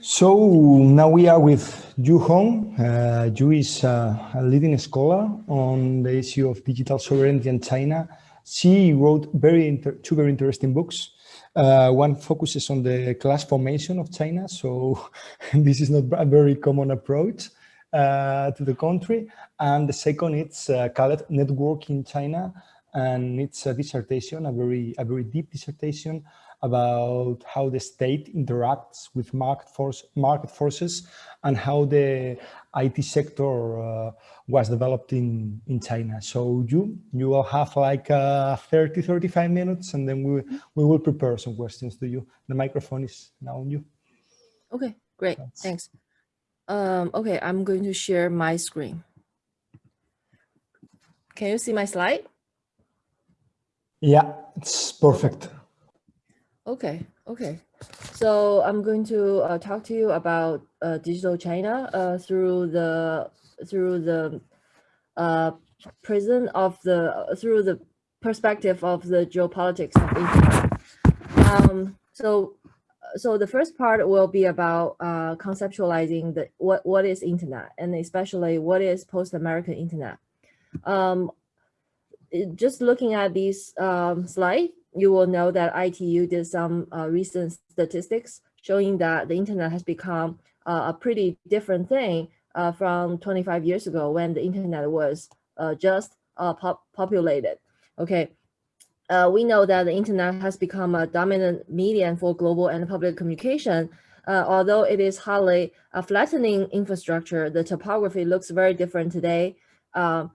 So now we are with Yu Hong. Uh, Yu is uh, a leading scholar on the issue of digital sovereignty in China. She wrote very two very interesting books. Uh, one focuses on the class formation of China. So this is not a very common approach uh, to the country. And the second, it's uh, called Networking China. And it's a dissertation, a very, a very deep dissertation about how the state interacts with market force market forces and how the IT sector uh, was developed in in China. So you you will have like uh, 30 35 minutes and then we we will prepare some questions to you. The microphone is now on you. Okay, great. Thanks. Thanks. Um, okay, I'm going to share my screen. Can you see my slide? Yeah, it's perfect. Okay, okay. So I'm going to uh, talk to you about uh, digital China uh, through the through the uh, prism of the through the perspective of the geopolitics of internet. Um, so so the first part will be about uh, conceptualizing the what what is internet and especially what is post-American internet. Um, just looking at these um, slides, you will know that ITU did some uh, recent statistics showing that the internet has become uh, a pretty different thing uh, from 25 years ago when the internet was uh, just uh, pop populated. Okay, uh, we know that the internet has become a dominant medium for global and public communication. although it is hardly a flattening infrastructure, the topography looks very different today. and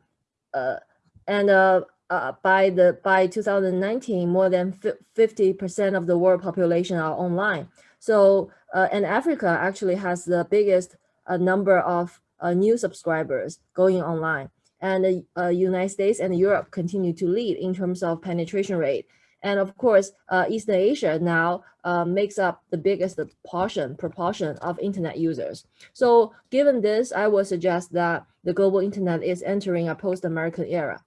uh, by the by 2019, more than 50% of the world population are online. So, uh, and Africa actually has the biggest uh, number of uh, new subscribers going online. And the uh, United States and Europe continue to lead in terms of penetration rate. And of course, Eastern Asia now makes up the biggest portion, proportion of internet users. So given this, I would suggest that the global internet is entering a post-American era.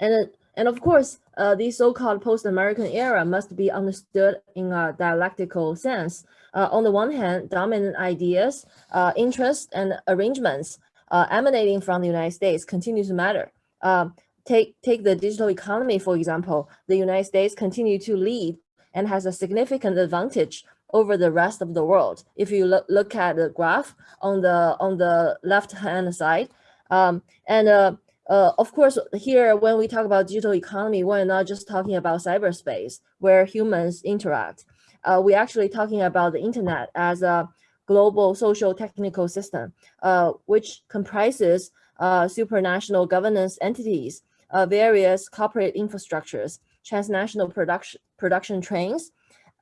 And, and of course, uh, the so-called post-American era must be understood in a dialectical sense. Uh, on the one hand, dominant ideas, uh, interests, and arrangements uh, emanating from the United States continue to matter. Um, take, take the digital economy, for example, the United States continue to lead and has a significant advantage over the rest of the world. If you look, look at the graph on the on the left hand side, um, and uh, of course, here, when we talk about digital economy, we're not just talking about cyberspace where humans interact. Uh, we're actually talking about the internet as a global social technical system, uh, which comprises uh, supranational governance entities, uh, various corporate infrastructures, transnational production, production trains,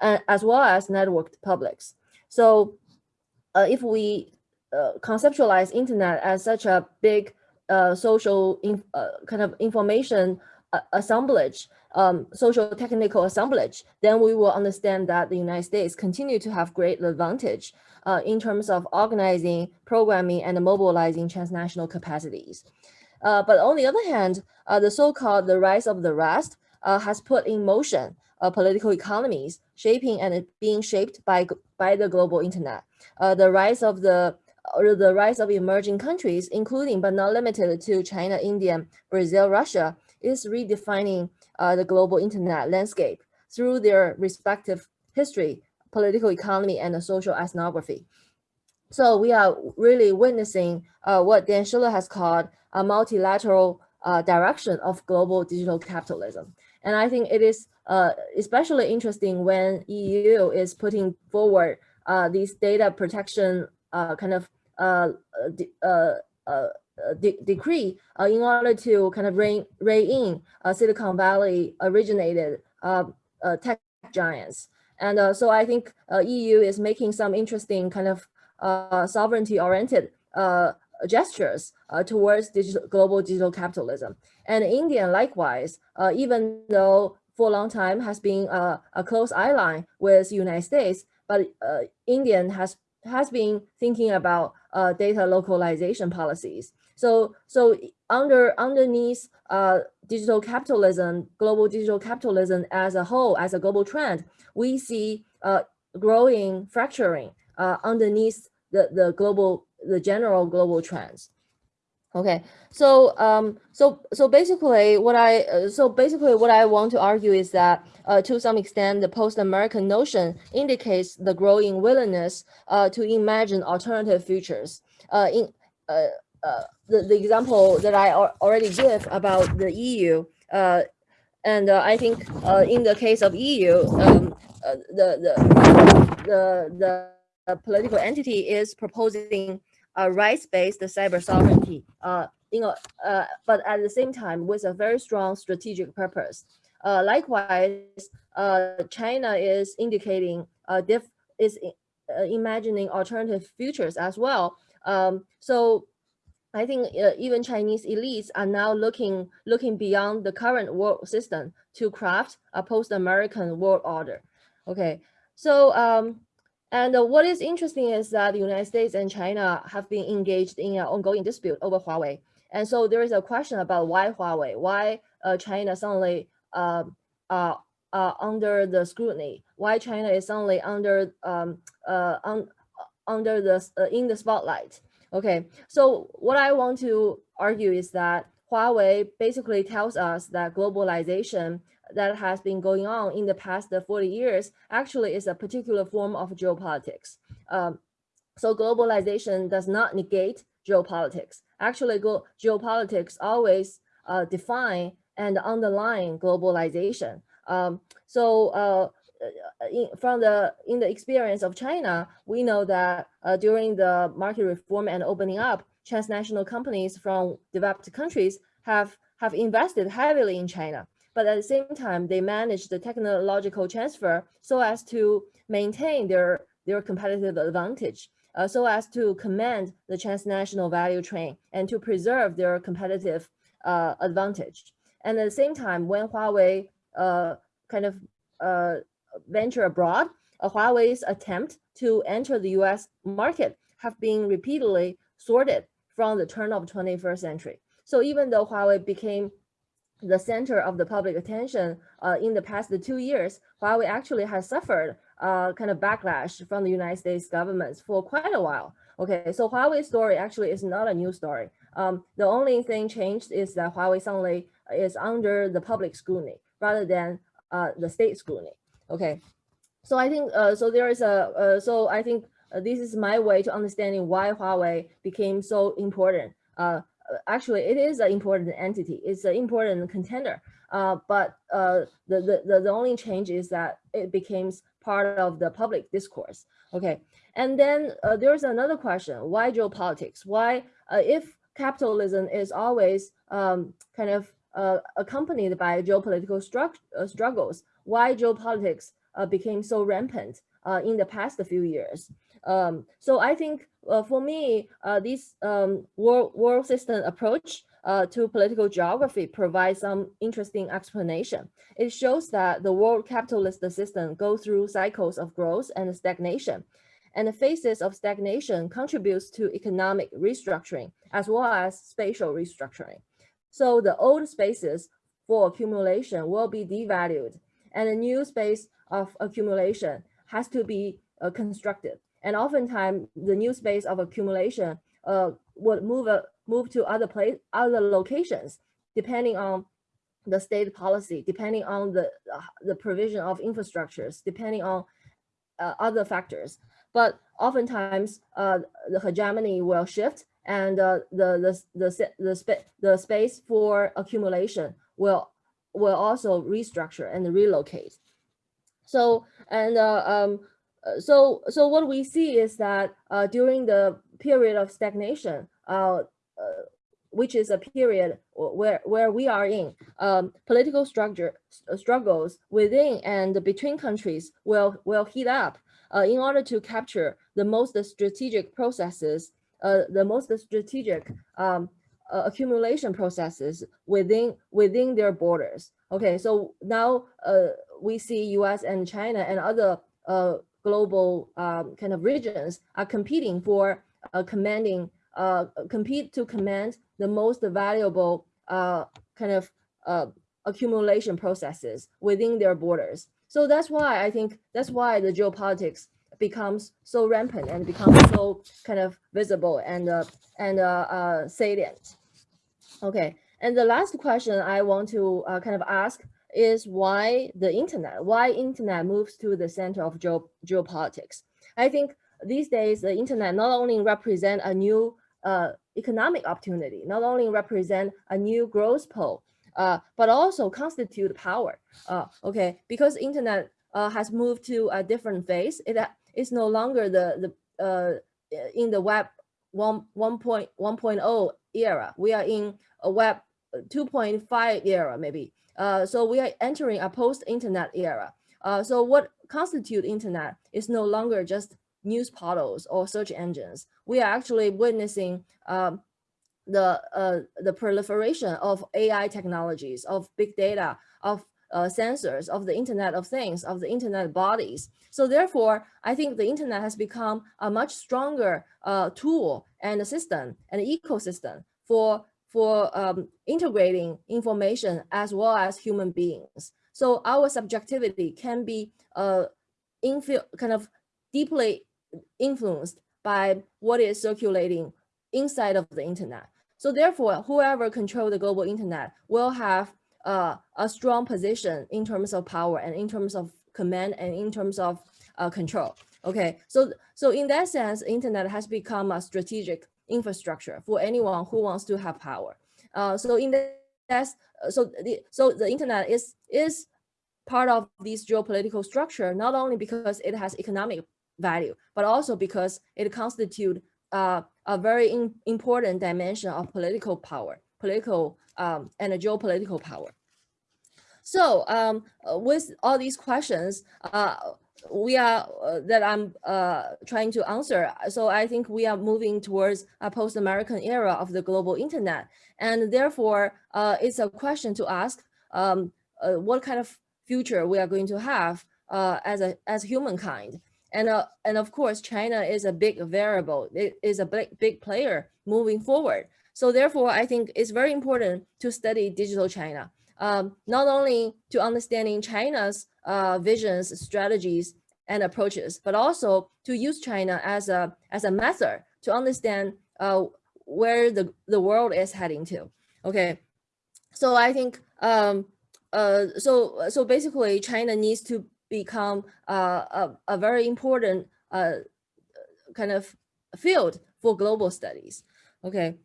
as well as networked publics. So uh, if we conceptualize internet as such a big uh, social in, uh, kind of information uh, assemblage, um, social technical assemblage, then we will understand that the United States continue to have great advantage uh, in terms of organizing, programming, and mobilizing transnational capacities. Uh, but on the other hand, uh, the so-called the rise of the rest has put in motion political economies, shaping and being shaped by, by the global internet. the rise of the or the rise of emerging countries, including but not limited to China, India, Brazil, Russia, is redefining uh, the global internet landscape through their respective history, political economy, and social ethnography. So we are really witnessing uh, what Dan Schiller has called a multilateral uh, direction of global digital capitalism. And I think it is uh, especially interesting when EU is putting forward uh, these data protection kind of uh, uh, uh, de decree in order to kind of rein, rein in Silicon Valley originated tech giants. And so I think EU is making some interesting kind of sovereignty oriented gestures uh, towards digital, global digital capitalism. And India, likewise, uh, even though for a long time has been uh, a close ally with United States, but Indian has has been thinking about uh, data localization policies. So, so under underneath uh, digital capitalism, global digital capitalism as a whole, as a global trend, we see uh, growing fracturing uh, underneath the, the global, the general global trends. Okay, so um, so so basically, what I uh, so basically what I want to argue is that uh, to some extent, the post-American notion indicates the growing willingness uh, to imagine alternative futures. Uh, in uh, uh, the the example that I already give about the EU, and I think in the case of EU, um, the the the the political entity is proposing a rights-based cyber sovereignty, uh, you know, uh, but at the same time with a very strong strategic purpose. Uh, likewise, uh, China is indicating uh, diff is uh, imagining alternative futures as well. Um, so I think uh, even Chinese elites are now looking looking beyond the current world system to craft a post-American world order. Okay, so um, and what is interesting is that the United States and China have been engaged in an ongoing dispute over Huawei. And so there is a question about why Huawei, why uh, China suddenly uh, uh, under the scrutiny, why China is suddenly under um, uh, un, under the uh, in the spotlight. Okay, so what I want to argue is that Huawei basically tells us that globalization that has been going on in the past 40 years actually is a particular form of geopolitics. Um, so globalization does not negate geopolitics. Actually, geopolitics always uh, define and underline globalization. Um, so uh, in, from the in the experience of China, we know that uh, during the market reform and opening up, transnational companies from developed countries have have invested heavily in China but at the same time, they manage the technological transfer so as to maintain their, their competitive advantage, uh, so as to command the transnational value chain and to preserve their competitive uh, advantage. And at the same time, when Huawei uh, kind of uh, venture abroad, Huawei's attempt to enter the US market have been repeatedly sorted from the turn of 21st century. So even though Huawei became the center of the public attention uh, in the past two years, Huawei actually has suffered uh, kind of backlash from the United States government for quite a while. Okay, so Huawei's story actually is not a new story. Um, the only thing changed is that Huawei suddenly is under the public scrutiny rather than uh, the state scrutiny. Okay, so I think uh, so there is a uh, so I think uh, this is my way to understanding why Huawei became so important. Uh, actually it is an important entity. It's an important contender. Uh, but uh, the, the, the only change is that it becomes part of the public discourse. Okay, and then uh, there's another question, why geopolitics? Why, uh, if capitalism is always um, kind of uh, accompanied by geopolitical uh, struggles, why geopolitics became so rampant in the past few years? Um, so I think uh, for me, uh, this um, world, world system approach uh, to political geography provides some interesting explanation. It shows that the world capitalist system goes through cycles of growth and stagnation. And the phases of stagnation contributes to economic restructuring as well as spatial restructuring. So the old spaces for accumulation will be devalued and a new space of accumulation has to be uh, constructed. And oftentimes the new space of accumulation uh, would move, uh, move to other place, other locations, depending on the state policy, depending on the, uh, the provision of infrastructures, depending on uh, other factors. But oftentimes uh, the hegemony will shift and uh, the, the, the, the, the space for accumulation will, will also restructure and relocate. So, and uh, um, uh, so so what we see is that uh, during the period of stagnation, uh, uh which is a period where where we are in, um, political structure uh, struggles within and between countries will will heat up in order to capture the most strategic processes, the most strategic um, accumulation processes within within their borders. Okay, so now we see U.S. and China and other uh, global um, kind of regions are competing for uh, commanding, uh, compete to command the most valuable uh, kind of uh, accumulation processes within their borders. So that's why I think that's why the geopolitics becomes so rampant and becomes so kind of visible and uh, and uh, uh, salient. Okay, and the last question I want to uh, kind of ask is why the internet, why internet moves to the center of geo geopolitics. I think these days the internet not only represent a new uh, economic opportunity, not only represent a new growth pole, uh, but also constitute power. Uh, okay, because internet uh, has moved to a different phase. It is no longer the the uh, in the web 1 1.1.0 era. We are in a web 2.5 era maybe. Uh, so we are entering a post-internet era. Uh, so what constitute internet is no longer just news portals or search engines. We are actually witnessing um, the uh, the proliferation of AI technologies, of big data, of uh, sensors, of the Internet of Things, of the Internet bodies. So therefore, I think the Internet has become a much stronger uh, tool and a system and ecosystem for for um, integrating information as well as human beings. So our subjectivity can be uh, kind of deeply influenced by what is circulating inside of the internet. So therefore, whoever control the global internet will have uh, a strong position in terms of power and in terms of command and in terms of uh, control. Okay, so so in that sense, internet has become a strategic infrastructure for anyone who wants to have power. Uh, so in that, so the so the internet is is part of this geopolitical structure not only because it has economic value, but also because it constitutes uh, a very in, important dimension of political power, political um, and geopolitical power. So um, with all these questions, uh, we are uh, that I'm uh, trying to answer. So I think we are moving towards a post-American era of the global internet. And therefore, uh, it's a question to ask um, uh, what kind of future we are going to have uh, as a as humankind. And, uh, and of course, China is a big variable. It is a big, big player moving forward. So therefore, I think it's very important to study digital China um, not only to understanding China's uh, visions, strategies, and approaches, but also to use China as a as a method to understand uh, where the, the world is heading to. Okay, so I think um, uh, so so basically China needs to become uh, a, a very important uh, kind of field for global studies. Okay,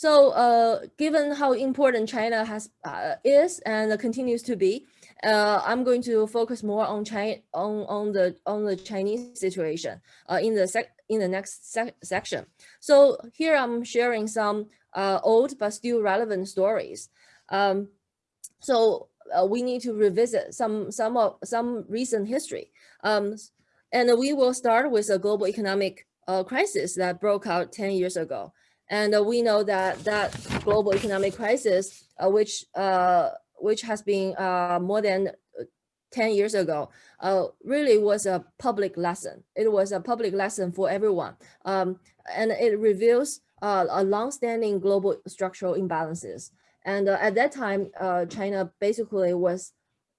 so uh, given how important China has uh, is and continues to be, uh, I'm going to focus more on China on on the on the Chinese situation uh, in the sec in the next sec section. So here I'm sharing some uh, old but still relevant stories. Um, so uh, we need to revisit some some of some recent history. Um, and we will start with a global economic crisis that broke out 10 years ago. And uh, we know that that global economic crisis, uh, which uh, which has been more than 10 years ago, uh, really was a public lesson. It was a public lesson for everyone. Um, and it reveals uh, a long-standing global structural imbalances. And uh, at that time, China basically was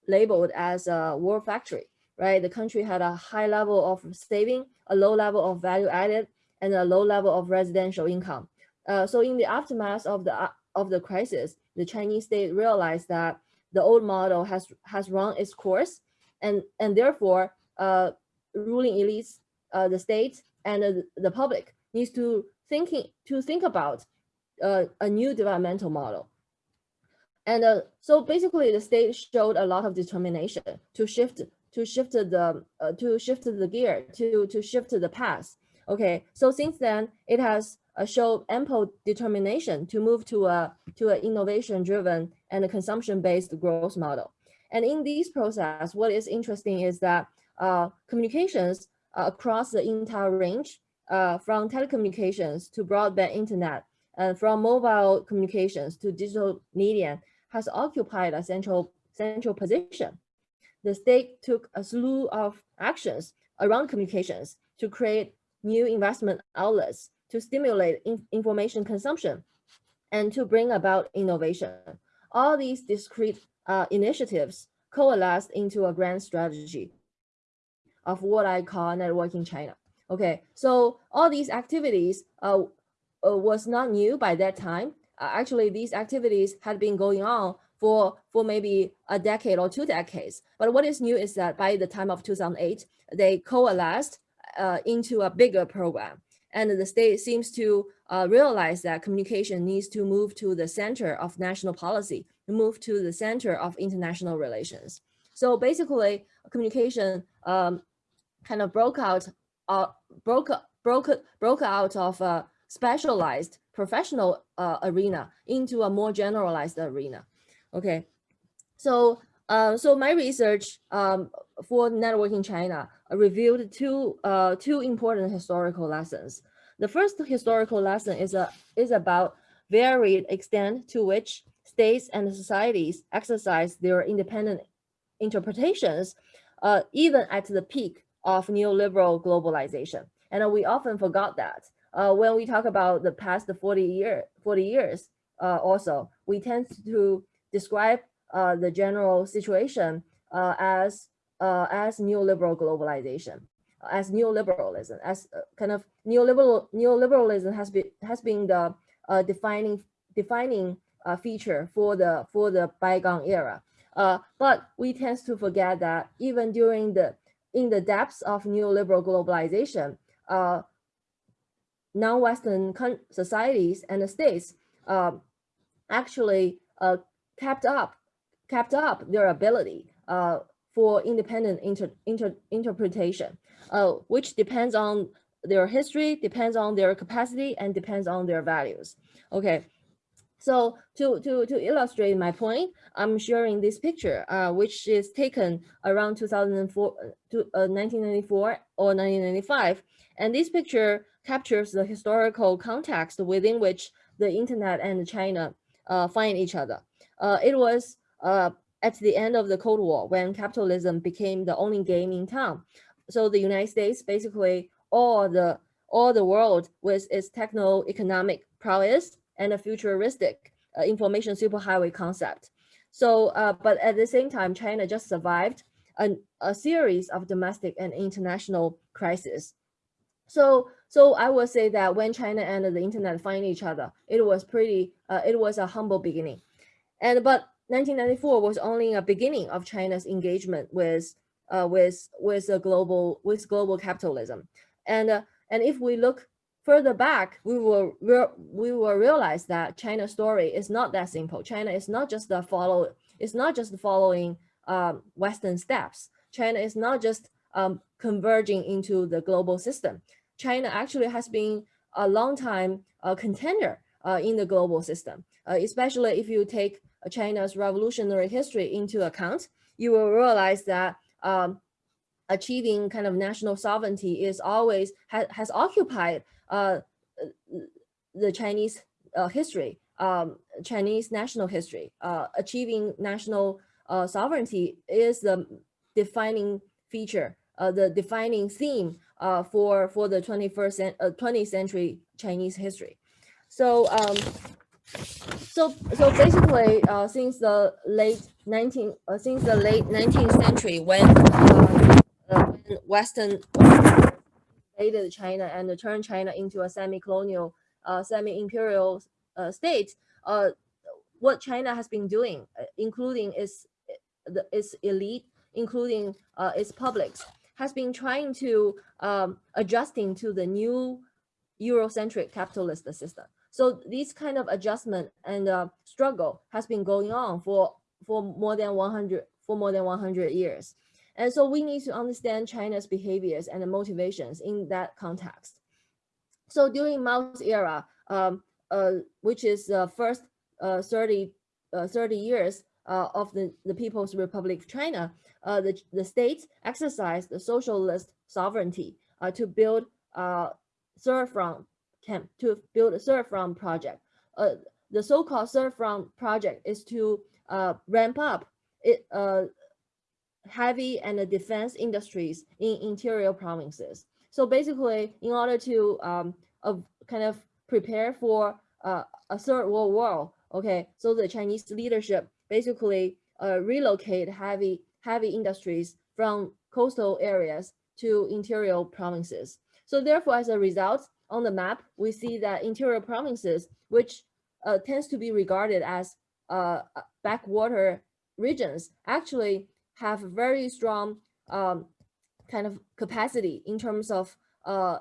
labeled as a war factory, right? The country had a high level of saving, a low level of value added, and a low level of residential income. Uh, so in the aftermath of the of the crisis, the Chinese state realized that the old model has has run its course, and and therefore, uh, ruling elites, uh, the state, and the, the public needs to thinking to think about uh, a new developmental model. And uh, so basically, the state showed a lot of determination to shift to shift the uh, to shift the gear to to shift the path. Okay, so since then it has uh, show ample determination to move to a to an innovation-driven and consumption-based growth model. And in this process, what is interesting is that uh, communications uh, across the entire range, uh, from telecommunications to broadband internet, and from mobile communications to digital media, has occupied a central central position. The state took a slew of actions around communications to create new investment outlets to stimulate in information consumption and to bring about innovation. All these discrete uh, initiatives coalesced into a grand strategy. of what I call networking China. Okay, so all these activities uh, uh, was not new by that time. Uh, actually, these activities had been going on for, for maybe a decade or two decades. But what is new is that by the time of 2008, they coalesced uh, into a bigger program. And the state seems to uh, realize that communication needs to move to the center of national policy, move to the center of international relations. So basically, communication um, kind of broke out, uh, broke, broke, broke out of a specialized professional uh, arena into a more generalized arena. Okay, so uh, so my research um, for networking China revealed two uh, two important historical lessons. The first historical lesson is a is about varied extent to which states and societies exercise their independent interpretations, uh, even at the peak of neoliberal globalization. And we often forgot that uh, when we talk about the past 40 year 40 years. Uh, also, we tend to describe uh, the general situation uh, as uh, as neoliberal globalization, as neoliberalism, as uh, kind of neoliberal neoliberalism has been has been the uh, defining defining uh, feature for the for the bygone era. but we tend to forget that even during the in the depths of neoliberal globalization, non-Western societies and states actually kept up kept up their ability uh, for independent inter, inter, interpretation, uh, which depends on their history, depends on their capacity, and depends on their values. Okay, so to, to, to illustrate my point, I'm sharing this picture, uh, which is taken around 2004, to, uh, 1994 or 1995. And this picture captures the historical context within which the internet and China uh, find each other. Uh, it was uh, at the end of the Cold War when capitalism became the only game in town. So the United States, basically all the all the world with its techno-economic prowess and a futuristic uh, information superhighway concept. So, uh, but at the same time, China just survived a, a series of domestic and international crises. So, so I would say that when China and the internet find each other, it was pretty, uh, it was a humble beginning. And but 1994 was only a beginning of China's engagement with uh, with with a global with global capitalism, and uh, and if we look further back, we will we will realize that China's story is not that simple. China is not just the follow it's not just following um, Western steps. China is not just um, converging into the global system. China actually has been a long time uh, contender uh, in the global system, uh, especially if you take China's revolutionary history into account, you will realize that um, achieving kind of national sovereignty is always ha has occupied uh, the Chinese uh, history, um, Chinese national history. Uh, achieving national uh, sovereignty is the defining feature, uh, the defining theme uh, for for the 21st 20th century Chinese history. So um, so so basically uh, since the late 19 uh, since the late 19th century when, uh, uh western invaded china and turned china into a semi-colonial uh, semi-imperial uh, state what china has been doing including its its elite including its publics has been trying to um, adjusting to the new eurocentric capitalist system so this kind of adjustment and uh, struggle has been going on for, for more than 100 for more than 100 years. And so we need to understand China's behaviors and motivations in that context. So during Mao's era, um, uh, which is the first uh, 30, uh, 30 years uh, of the, the People's Republic of China, uh, the, the states exercised the socialist sovereignty to build uh, third front camp to build a third front project. Uh, the so-called third front project is to uh, ramp up it, uh, heavy and defense industries in interior provinces. So basically, in order to um, uh, kind of prepare for uh, a third world war, okay, so the Chinese leadership basically uh, relocate heavy heavy industries from coastal areas to interior provinces. So therefore, as a result, on the map, we see that interior provinces, which uh, tends to be regarded as uh, backwater regions, actually have very strong um, kind of capacity in terms of uh,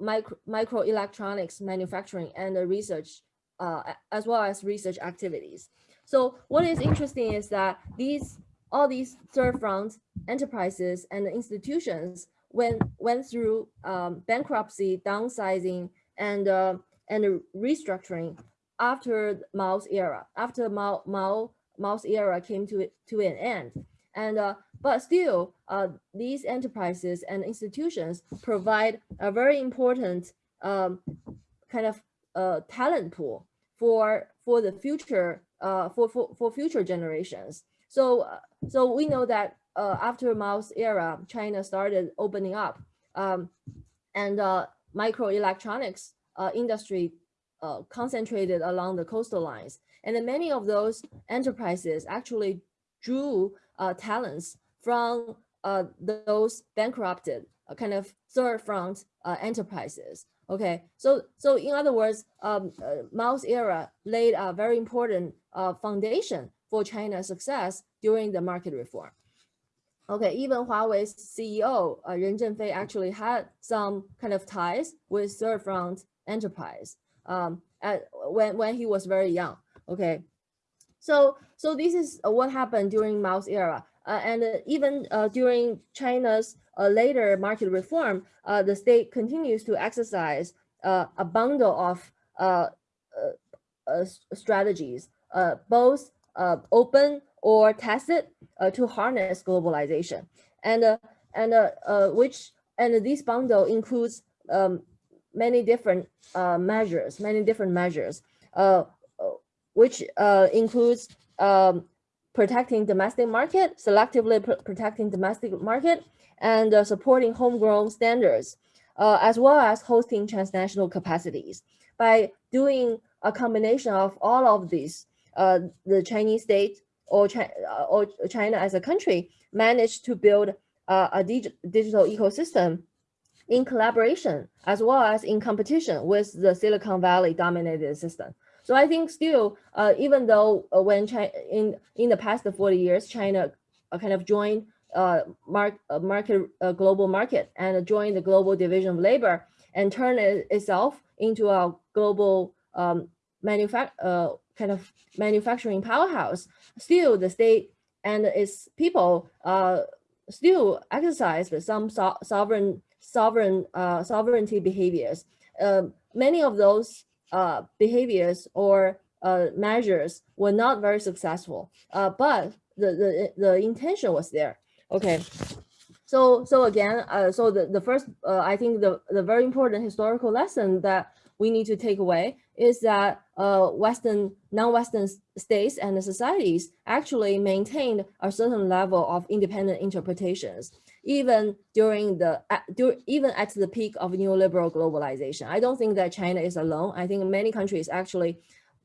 micro microelectronics manufacturing and research, uh, as well as research activities. So what is interesting is that these all these third front enterprises and institutions went went through um, bankruptcy, downsizing, and uh, and restructuring after Mao's era. After Mao Mao Mao's era came to to an end, and uh, but still, uh, these enterprises and institutions provide a very important um, kind of uh, talent pool for for the future uh, for, for for future generations. So uh, so we know that uh, after Mao's era, China started opening up, um, and uh, microelectronics uh, industry uh, concentrated along the coastal lines, and then many of those enterprises actually drew uh, talents from uh, those bankrupted kind of third front enterprises. Okay, so so in other words, um, Mao's era laid a very important foundation for China's success during the market reform. Okay, even Huawei's CEO uh, Ren Zhengfei actually had some kind of ties with third front enterprise um, at, when when he was very young. Okay, so so this is what happened during Mao's era. Uh, and uh, even uh, during China's later market reform, the state continues to exercise a bundle of strategies, both open or tacit, to harness globalization, and and which and this bundle includes um, many different uh, measures, many different measures, uh, which uh, includes um, protecting domestic market, selectively pr protecting domestic market, and uh, supporting homegrown standards, uh, as well as hosting transnational capacities. By doing a combination of all of these, uh, the Chinese state or, Chi uh, or China as a country managed to build uh, a dig digital ecosystem in collaboration as well as in competition with the Silicon Valley dominated system. So I think still, uh, even though uh, when China, in in the past 40 years, China uh, kind of joined uh, mark, uh, market global market and joined the global division of labor and turned it itself into a global um, uh, kind of manufacturing powerhouse. Still, the state and its people uh, still exercise some so sovereign sovereign uh, sovereignty behaviors. Uh, many of those uh, behaviors or uh, measures were not very successful, uh, but the, the, the intention was there. Okay. So, so again, uh, so the, the first, I think the, the very important historical lesson that we need to take away is that uh, Western, non-Western states and societies actually maintained a certain level of independent interpretations even during the even at the peak of neoliberal globalization. I don't think that China is alone. I think many countries actually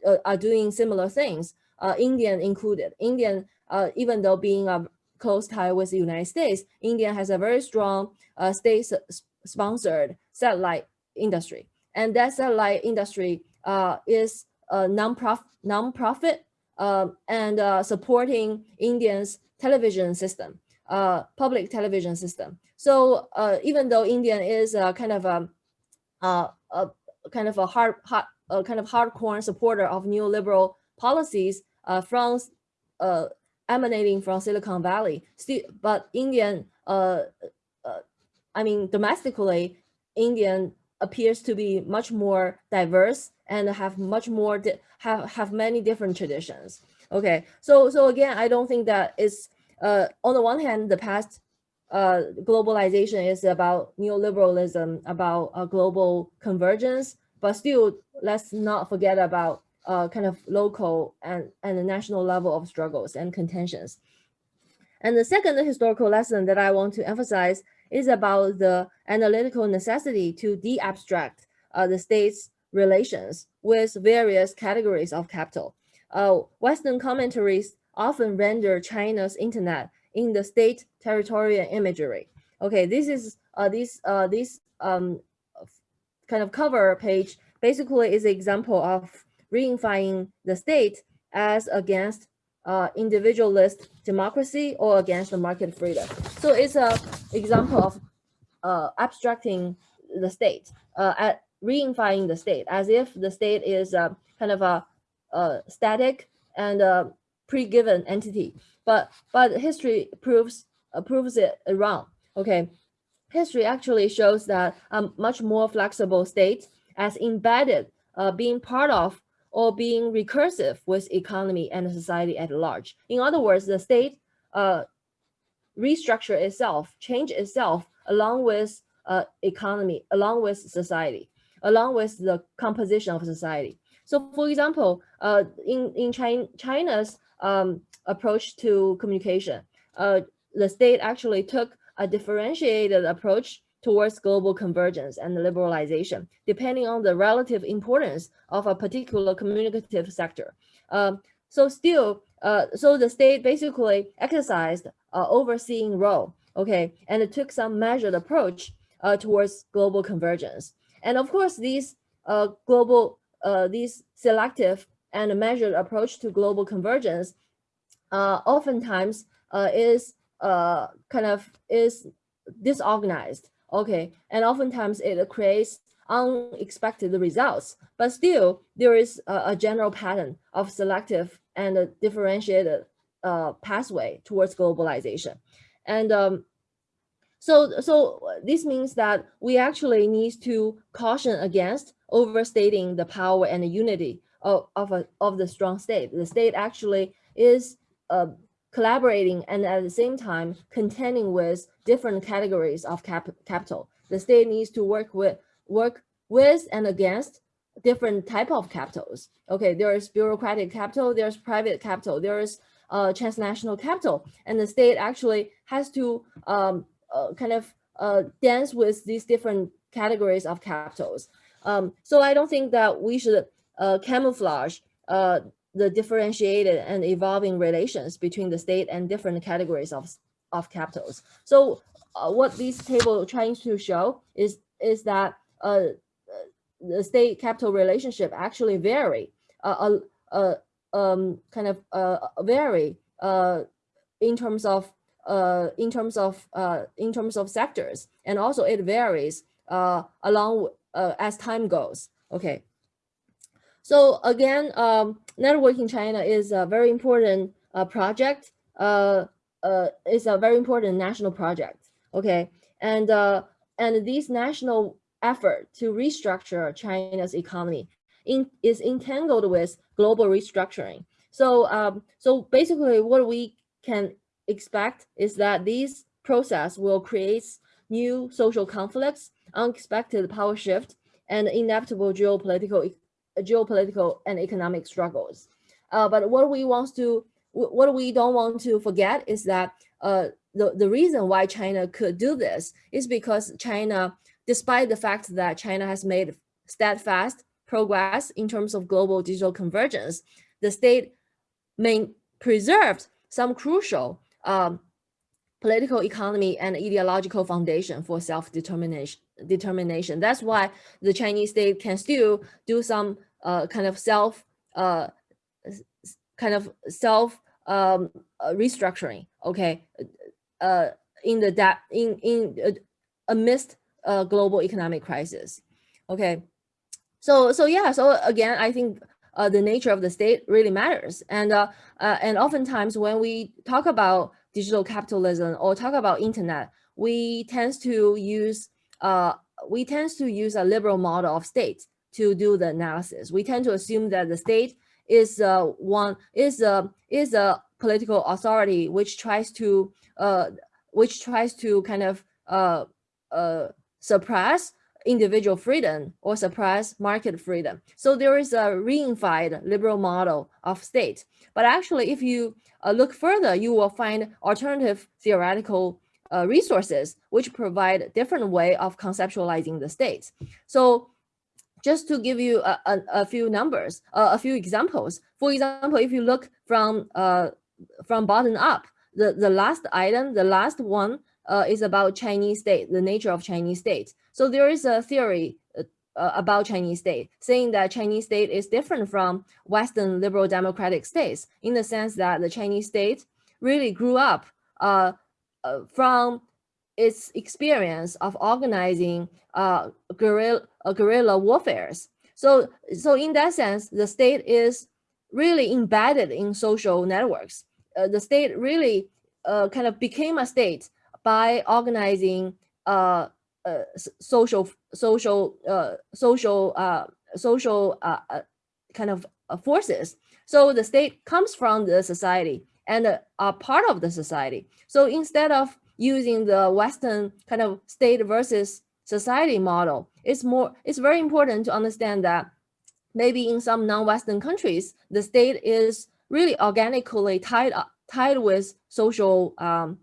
uh, are doing similar things, uh, Indian included. Indian, uh, even though being a close tie with the United States, India has a very strong uh, state-sponsored satellite industry. And that satellite industry uh, is a non-profit non -profit, um, and uh, supporting Indians television system uh, public television system. So uh, even though Indian is kind of a, a, a kind of a hard, kind of hardcore supporter of neoliberal policies uh, from uh, emanating from Silicon Valley, still, but Indian, uh, uh, I mean, domestically, Indian appears to be much more diverse and have much more have have many different traditions. Okay, so so again, I don't think that it's uh, on the one hand, the past uh, globalization is about neoliberalism, about uh, global convergence, but still let's not forget about uh, kind of local and, and national level of struggles and contentions. And the second historical lesson that I want to emphasize is about the analytical necessity to de-abstract uh, the state's relations with various categories of capital. Uh, Western commentaries often render China's internet in the state territorial imagery. Okay, this is uh, this uh, this um, kind of cover page basically is an example of reifying the state as against uh, individualist democracy or against the market freedom. So it's a example of uh, abstracting the state, uh, at reifying the state as if the state is uh, kind of a, a static and pre-given entity. But but history proves uh, proves it wrong. Okay, history actually shows that a much more flexible state as embedded, uh, being part of or being recursive with economy and society at large. In other words, the state uh, restructure itself, change itself along with uh, economy, along with society, along with the composition of society. So for example, uh, in, in China, China's um, approach to communication, uh, the state actually took a differentiated approach towards global convergence and liberalization, depending on the relative importance of a particular communicative sector. Um, so still, uh, so the state basically exercised uh, overseeing role, okay, and it took some measured approach uh, towards global convergence. And of course, these uh, global, uh, these selective and measured approach to global convergence uh, oftentimes is kind of is disorganized Okay, and oftentimes it creates unexpected results, but still there is a, a general pattern of selective and differentiated uh, pathway towards globalization. And um, so, so this means that we actually need to caution against overstating the power and the unity of, of, a, of the strong state. The state actually is uh, collaborating and at the same time contending with different categories of cap capital. The state needs to work with work with and against different type of capitals. Okay, there is bureaucratic capital, there's private capital, there is uh, transnational capital, and the state actually has to um, uh, kind of uh, dance with these different categories of capitals. Um, so I don't think that we should uh, camouflage uh, the differentiated and evolving relations between the state and different categories of, of capitals. So uh, what this table trying to show is, is that state capital relationship actually vary, uh, uh, um, kind of uh, vary uh, in terms of uh, in terms of uh, in terms of sectors, and also it varies uh, along uh, as time goes. Okay, so again, um, Networking China is a very important uh, project. Uh, uh, it's a very important national project. Okay, and uh, and this national effort to restructure China's economy in, is entangled with global restructuring. So um, so basically, what we can expect is that this process will create new social conflicts, unexpected power shift, and inevitable geopolitical geopolitical and economic struggles. Uh, but what we want to, what we don't want to forget is that uh, the, the reason why China could do this is because China, despite the fact that China has made steadfast progress in terms of global digital convergence, the state main preserved some crucial um, political economy and ideological foundation for self-determination determination. That's why the Chinese state can still do some uh, kind of self uh, kind of self um, uh, restructuring. Okay, uh, in the that in in uh, amidst a global economic crisis. Okay, so so yeah. So again, I think uh, the nature of the state really matters, and uh, uh, and oftentimes when we talk about digital capitalism or talk about internet, we tend to use uh, we tend to use a liberal model of state to do the analysis. We tend to assume that the state is uh, one is a is a political authority which tries to uh, which tries to kind of uh, uh, suppress individual freedom or suppress market freedom. So there is a reified liberal model of state. But actually, if you uh, look further, you will find alternative theoretical uh, resources which provide different way of conceptualizing the state. So just to give you a, a, a few numbers, uh, a few examples. For example, if you look from uh, from bottom up, the, the last item, the last one uh, is about Chinese state, the nature of Chinese state. So there is a theory uh, uh, about Chinese state saying that Chinese state is different from Western liberal democratic states in the sense that the Chinese state really grew up uh, uh, from its experience of organizing uh, guerrilla, guerrilla warfares. So, so in that sense, the state is really embedded in social networks. The state really kind of became a state by organizing uh, uh, social, social, uh, social, uh, social uh, uh, kind of uh, forces. So the state comes from the society and uh, are part of the society. So instead of using the Western kind of state versus society model, it's more, it's very important to understand that maybe in some non-Western countries, the state is really organically tied up, tied with social um,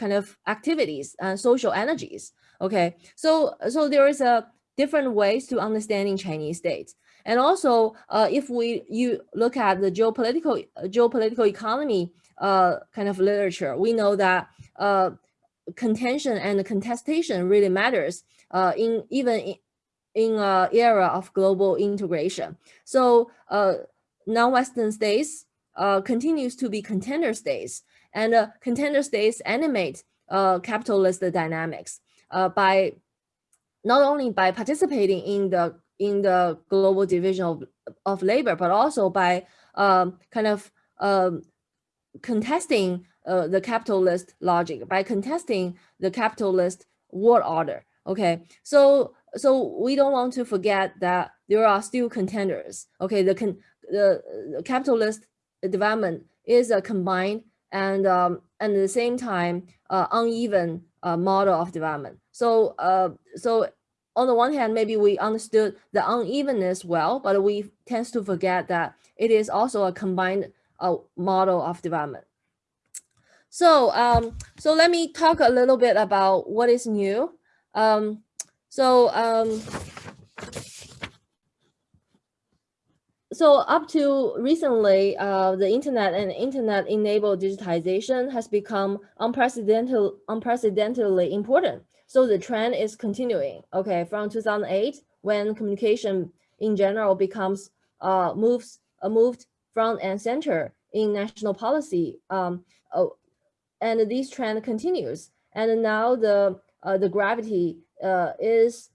kind of activities and social energies. Okay, so so there is a different ways to understanding Chinese state. And also, uh, if we you look at the geopolitical geopolitical economy uh, kind of literature, we know that uh, contention and contestation really matters uh, in even in, in an era of global integration. So uh, non-Western states uh, continues to be contender states, and uh, contender states animate uh, capitalist dynamics uh, by not only by participating in the in the global division of, of labor, but also by um, kind of um, contesting uh, the capitalist logic, by contesting the capitalist world order. Okay, so so we don't want to forget that there are still contenders. Okay, the con the, the capitalist development is a combined and um, and at the same time uh, uneven uh, model of development. So uh, so on the one hand, maybe we understood the unevenness well, but we tend to forget that it is also a combined uh, model of development. So um, so let me talk a little bit about what is new. Um, so um, so up to recently, uh, the internet and internet-enabled digitization has become unprecedented, unprecedentedly important. So the trend is continuing. Okay, from 2008, when communication in general becomes uh, moves uh, moved front and center in national policy, um, oh, and this trend continues. And now the uh, the gravity uh, is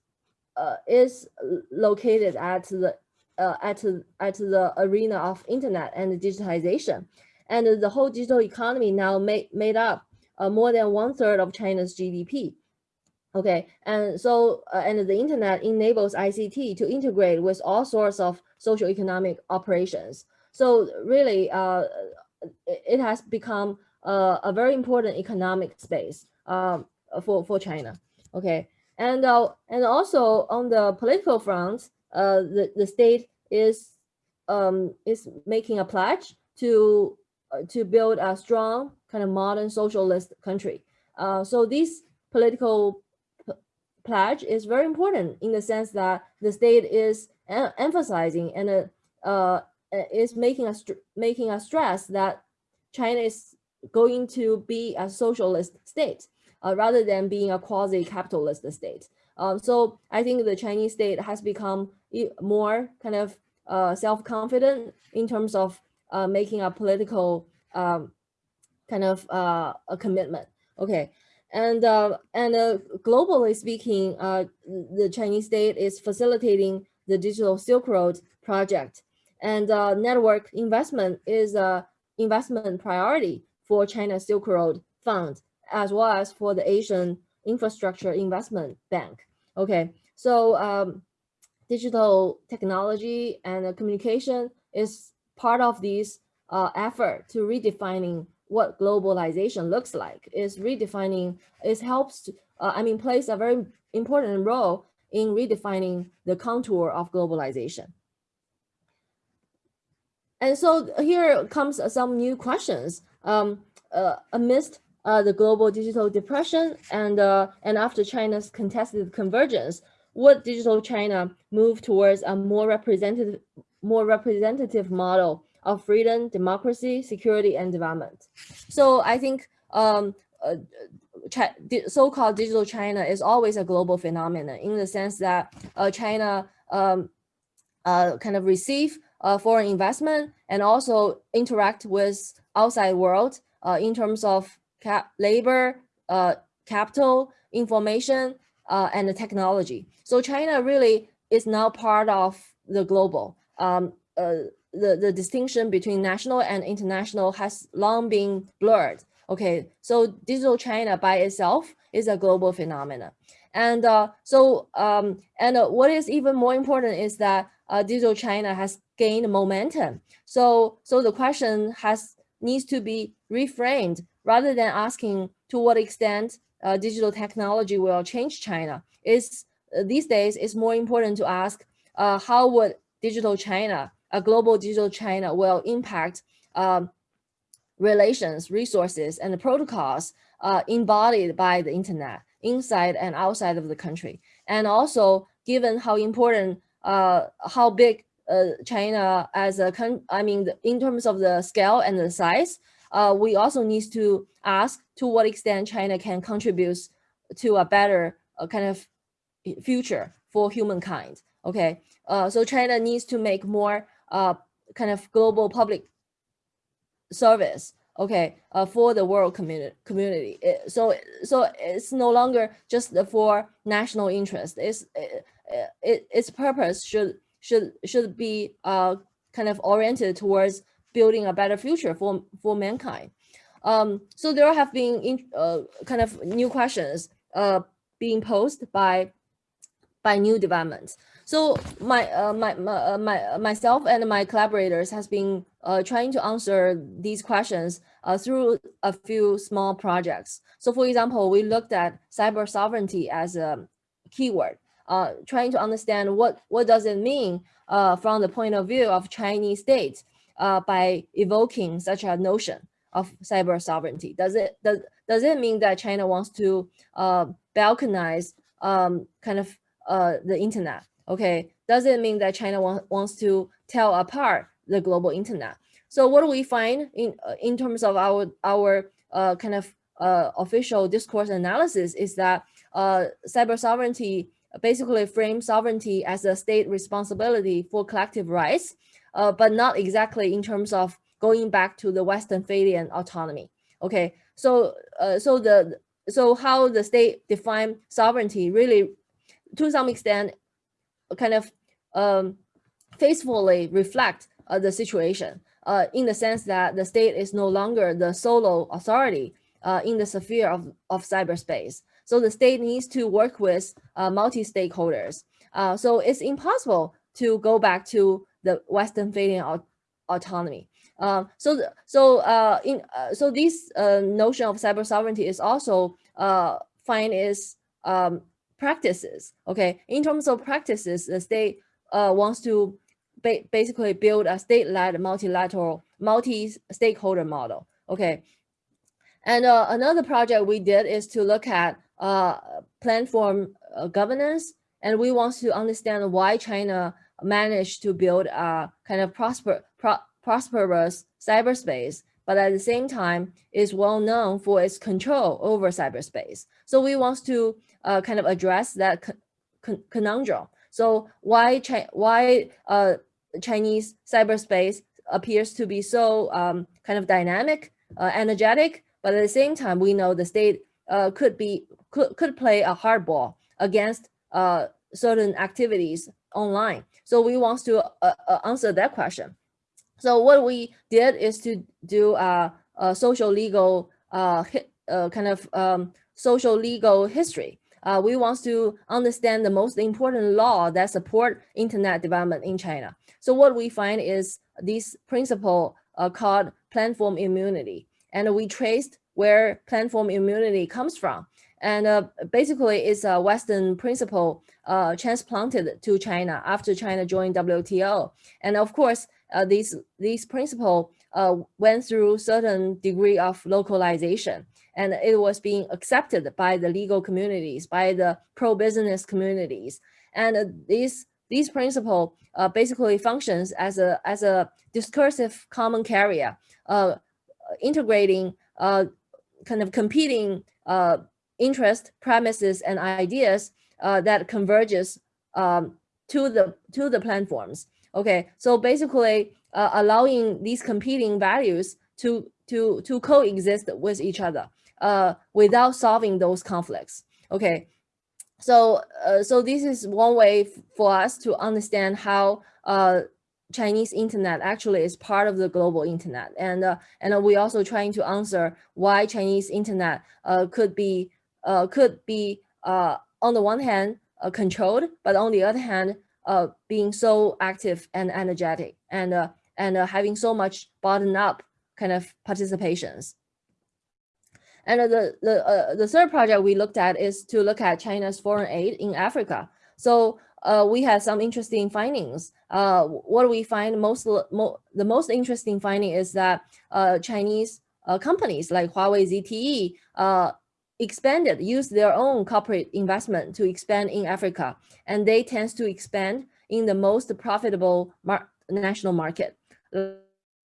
uh, is located at the uh, at, at the arena of internet and digitization. And the whole digital economy now made, made up uh, more than one third of China's GDP. Okay, and so, uh, and the internet enables ICT to integrate with all sorts of social economic operations. So really, uh, it has become uh, a very important economic space um, for, for China. Okay, and, uh, and also on the political front, uh, the, the state is um, is making a pledge to uh, to build a strong kind of modern socialist country. Uh, so this political pledge is very important in the sense that the state is emphasizing and uh, uh, is making a making a stress that China is going to be a socialist state uh, rather than being a quasi-capitalist state. Um, so I think the Chinese state has become more kind of uh, self-confident in terms of uh, making a political um, kind of uh, a commitment. Okay, and uh, and uh, globally speaking, uh, the Chinese state is facilitating the digital Silk Road project, and network investment is a investment priority for China Silk Road Fund as well as for the Asian Infrastructure Investment Bank. Okay, so um, digital technology and communication is part of this uh, effort to redefining what globalization looks like. Is redefining, it helps, to, uh, I mean, plays a very important role in redefining the contour of globalization. And so here comes some new questions. Um, uh, amidst uh, the global digital depression and, uh, and after China's contested convergence, would digital China move towards a more representative, more representative model of freedom, democracy, security, and development? So I think um, uh, so-called digital China is always a global phenomenon in the sense that uh, China um, uh, kind of receive uh, foreign investment and also interact with outside world uh, in terms of cap labor, uh, capital, information, uh, and technology. So China really is now part of the global. Um, uh, the, the distinction between national and international has long been blurred. Okay, so digital China by itself is a global phenomenon. And uh, so, um, and uh, what is even more important is that uh, digital China has gained momentum. So, so the question has needs to be reframed rather than asking to what extent uh, digital technology will change China. Is uh, these days it's more important to ask uh, how would digital China, a global digital China, will impact um, relations, resources, and protocols uh, embodied by the internet inside and outside of the country. And also, given how important, uh, how big uh, China as a country, I mean, in terms of the scale and the size, uh, we also need to ask to what extent China can contribute to a better uh, kind of future for humankind. Okay, uh, so China needs to make more uh, kind of global public service okay uh, for the world community community it, so so it's no longer just for national interest it's it, it, its purpose should should should be uh kind of oriented towards building a better future for for mankind. Um so there have been in, uh, kind of new questions uh being posed by by new developments. So my uh, my my, uh, my uh, myself and my collaborators has been uh, trying to answer these questions through a few small projects. So for example, we looked at cyber sovereignty as a keyword, trying to understand what what does it mean from the point of view of Chinese state uh, by evoking such a notion of cyber sovereignty. Does it does does it mean that China wants to uh, balkanize um, kind of the internet? Okay, does it mean that China want, wants to tell apart the global internet? So what do we find in uh, in terms of our our uh, kind of uh, official discourse analysis is that uh, cyber sovereignty basically frames sovereignty as a state responsibility for collective rights, uh, but not exactly in terms of going back to the Western Westphalian autonomy. Okay, so uh, so the so how the state define sovereignty really, to some extent, kind of um, faithfully reflect uh, the situation uh, in the sense that the state is no longer the solo authority uh, in the sphere of, of cyberspace. So the state needs to work with uh, multi-stakeholders. Uh, so it's impossible to go back to the Westphalian autonomy. Um, so, the, so uh, in so this notion of cyber sovereignty is also find is um, practices. Okay, in terms of practices, the state uh, wants to ba basically build a state-led multilateral, multi-stakeholder model. Okay, and uh, another project we did is to look at uh, platform uh, governance, and we want to understand why China managed to build a kind of prosper, pro prosperous cyberspace but at the same time is well known for its control over cyberspace. So we want to uh, kind of address that con conundrum. So why Chi why uh, Chinese cyberspace appears to be so um, kind of dynamic, uh, energetic, but at the same time we know the state uh, could be could could play a hardball against uh, certain activities online. So we want to uh, uh, answer that question. So what we did is to do a, a social legal uh, uh, kind of um, social legal history. Uh, we want to understand the most important law that support internet development in China. So what we find is this principle uh, called platform immunity. And we traced where platform immunity comes from. And uh, basically it's a Western principle uh, transplanted to China after China joined WTO. And of course, uh, these, these principle uh, went through certain degree of localization and it was being accepted by the legal communities, by the pro-business communities. And uh, these, these principle uh, basically functions as a, as a discursive common carrier, integrating kind of competing uh, interest, premises, and ideas uh, that converges um, to the to the platforms. Okay, so basically uh, allowing these competing values to to to coexist with each other uh, without solving those conflicts. Okay, so uh, so this is one way for us to understand how uh, Chinese internet actually is part of the global internet, and uh, and we also trying to answer why Chinese internet uh, could be could be uh, on the one hand uh, controlled, but on the other hand, uh, being so active and energetic and uh, and uh, having so much bottom up kind of participations. And uh, the the uh, the third project we looked at is to look at China's foreign aid in Africa. So uh, we had some interesting findings. Uh, what we find most mo the most interesting finding is that uh, Chinese uh, companies like Huawei ZTE uh, expanded, use their own corporate investment to expand in Africa, and they tend to expand in the most profitable mar national market,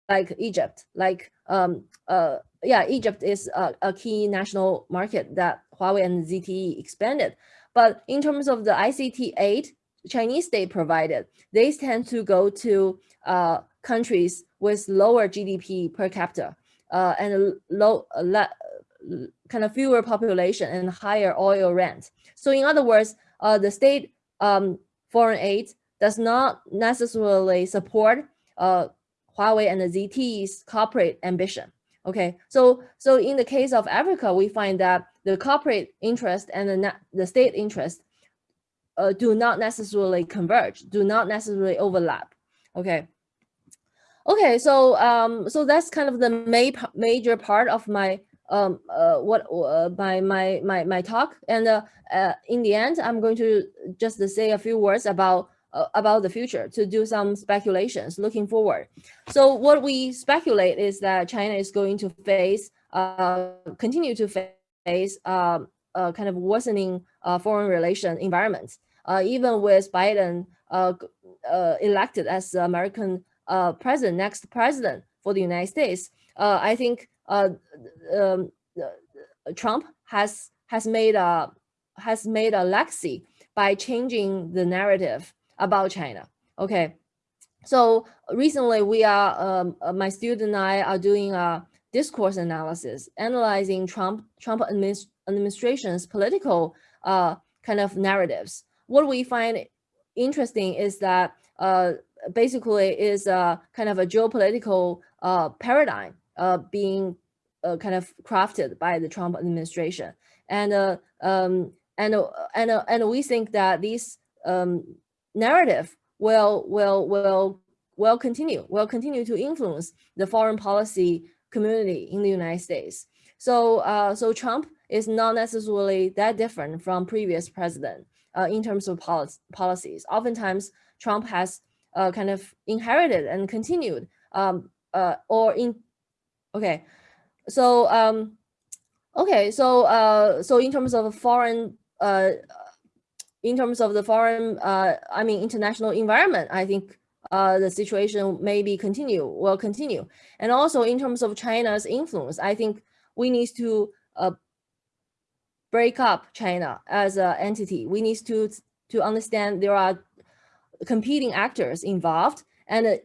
like Egypt, like um, uh, yeah, Egypt is a, a, key national market that Huawei and ZTE expanded. But in terms of the ICT aid Chinese state provided, they tend to go to uh, countries with lower GDP per capita uh, and low, uh, kind of fewer population and higher oil rent. So in other words, uh, the state um, foreign aid does not necessarily support uh, Huawei and the ZTE's corporate ambition. Okay, so so in the case of Africa, we find that the corporate interest and the, the state interest uh, do not necessarily converge, do not necessarily overlap. Okay. Okay, so um, so that's kind of the ma major part of my um, uh, what uh, my my my my talk. And uh, uh, in the end, I'm going to just say a few words about uh, about the future to do some speculations looking forward. So what we speculate is that China is going to face uh, continue to face uh, kind of worsening uh, foreign relation environments, uh, even with Biden uh, elected as the American president, next president for the United States. I think um, Trump has has made a has made a legacy by changing the narrative about China. Okay, so recently we are um, uh, my student and I are doing a discourse analysis, analyzing Trump Trump administ administration's political uh, kind of narratives. What we find interesting is that uh, basically is a kind of a geopolitical uh, paradigm uh, being uh, kind of crafted by the Trump administration. And uh, um, and uh, and and we think that this um, narrative will will will will continue will continue to influence the foreign policy community in the United States. So uh, so Trump is not necessarily that different from previous president uh, in terms of policies. Oftentimes, Trump has uh, kind of inherited and continued um, or in okay. So um okay so uh so in terms of foreign uh in terms of the foreign uh i mean international environment i think uh the situation maybe continue will continue. And also in terms of china's influence i think we need to uh break up china as an entity. We need to to understand there are competing actors involved and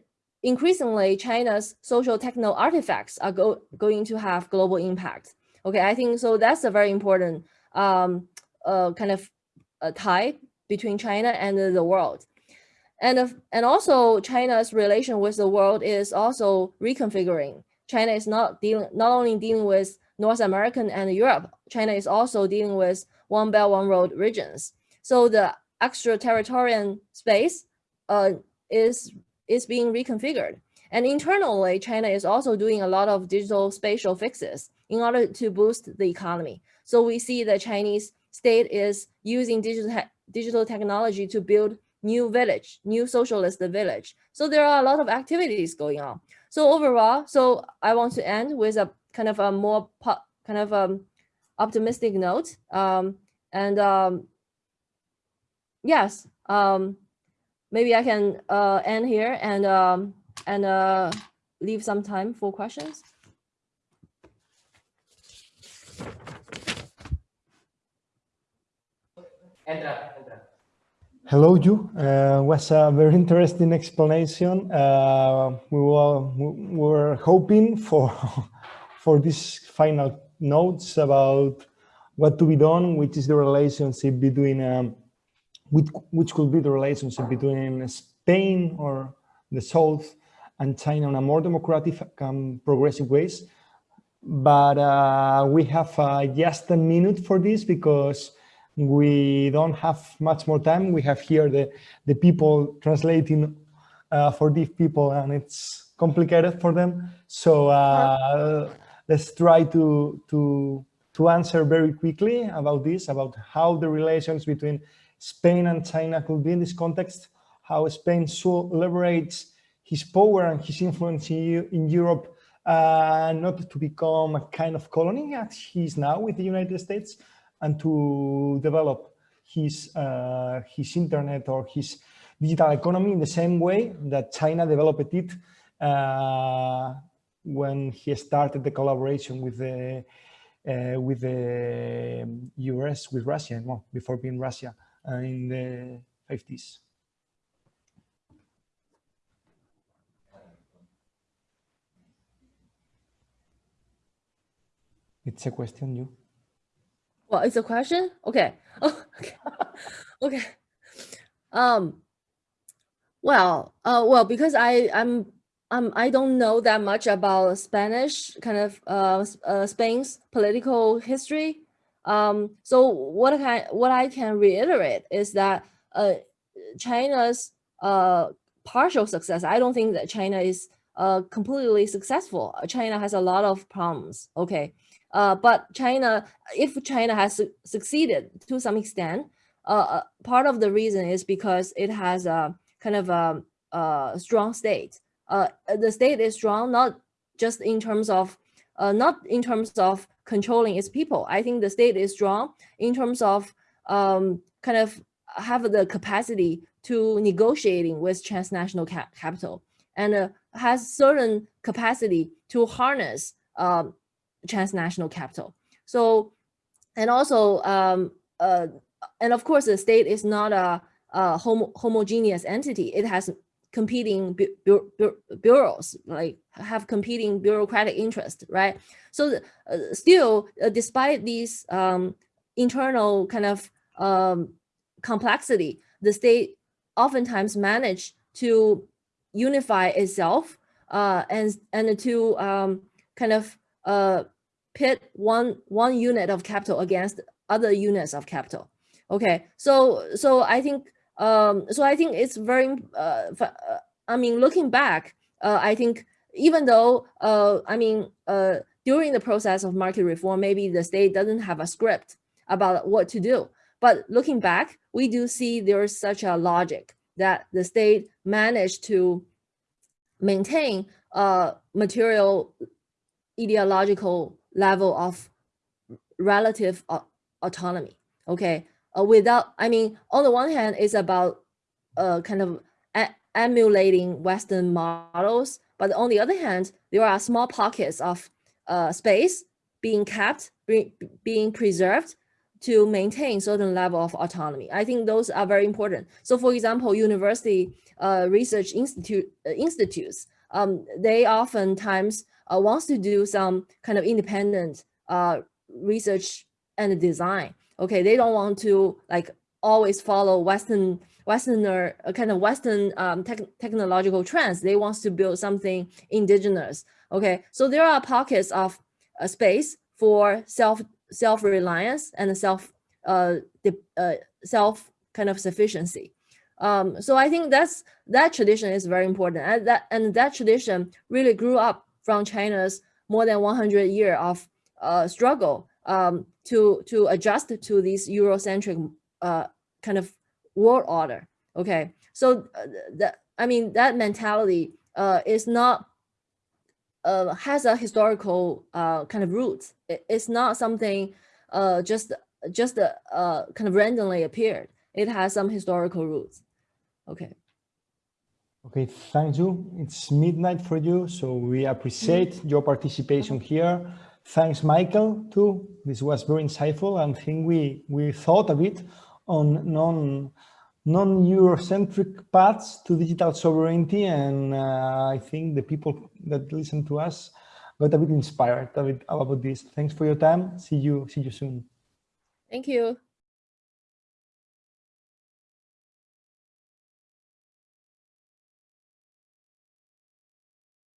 increasingly China's social techno artifacts are go, going to have global impact. Okay, I think so that's a very important um, uh, kind of a tie between China and the world. And, uh, and also China's relation with the world is also reconfiguring. China is not dealing, not only dealing with North American and Europe, China is also dealing with one belt, one road regions. So the extraterritorial space uh, is is being reconfigured. And internally, China is also doing a lot of digital spatial fixes in order to boost the economy. So we see the Chinese state is using digital, te digital technology to build new village, new socialist village. So there are a lot of activities going on. So overall, so I want to end with a kind of a more kind of um, optimistic note. Um, and um, yes, um, maybe I can uh, end here and um, and uh, leave some time for questions. Entra, entra. Hello, you. Uh, was a very interesting explanation. Uh, we, were, we were hoping for for these final notes about what to be done, which is the relationship between, um, which, which could be the relationship between Spain or the South and China in a more democratic and progressive ways. But uh, we have uh, just a minute for this because we don't have much more time. We have here the, the people translating uh, for these people and it's complicated for them. So uh, let's try to, to, to answer very quickly about this, about how the relations between Spain and China could be in this context, how Spain should leverage his power and his influence in, in Europe uh, not to become a kind of colony as he is now with the United States and to develop his, uh, his internet or his digital economy in the same way that China developed it uh, when he started the collaboration with the uh, with the US, with Russia, well, before being Russia in the 50s. It's a question, you. Well, it's a question. Okay. Oh, okay. okay. Um. Well, uh, well, because I I'm um, I don't know that much about Spanish, kind of uh, uh, Spain's political history. Um, so what I can, what I can reiterate is that uh, China's uh, partial success. I don't think that China is uh, completely successful. China has a lot of problems. Okay, uh, but China, if China has su succeeded to some extent, uh, uh, part of the reason is because it has a kind of a, a strong state the state is strong, not just in terms of, not in terms of controlling its people. I think the state is strong in terms of um, kind of have the capacity to negotiating with transnational cap capital and uh, has certain capacity to harness um, transnational capital. So, and also, um, uh, and of course, the state is not a, a homo homogeneous entity. It has competing bu bu bu bureaus, like have competing bureaucratic interest, right? So uh, still, uh, despite these um, internal kind of um, complexity, the state oftentimes manage to unify itself uh, and and to um, kind of uh, pit one one unit of capital against other units of capital. Okay, so so I think um, so I think it's very, uh, uh, I mean, looking back, uh, I think even though, uh, I mean, uh, during the process of market reform, maybe the state doesn't have a script about what to do. But looking back, we do see there's such a logic that the state managed to maintain a material ideological level of relative autonomy. Okay, uh, without, I mean, on the one hand, it's about uh, kind of emulating Western models, but on the other hand, there are small pockets of uh, space being kept, be, being preserved to maintain certain level of autonomy. I think those are very important. So for example, university uh, research institute, uh, institutes, um, they oftentimes uh, to do some kind of independent uh, research and design okay they don't want to like always follow western westerner uh, kind of western um, te technological trends. They want to build something indigenous okay? So there are pockets of uh, space for self self-reliance and self uh, uh, self kind of sufficiency. Um, so I think that's that tradition is very important. And that and that tradition really grew up from China's more than 100 year of uh, struggle um, to to adjust to this Eurocentric uh, kind of world order. Okay, so uh, that I mean that mentality uh, is not uh, has a historical uh, kind of roots. It, it's not something uh, just just uh, kind of randomly appeared. It has some historical roots. Okay. Okay, thank you. It's midnight for you, so we appreciate mm your participation here. Thanks, Michael, too. This was very insightful and I think we, we thought a bit on non non-Eurocentric paths to digital sovereignty. And uh, I think the people that listen to us got a bit inspired a bit about this. Thanks for your time. See you, see you soon. Thank you.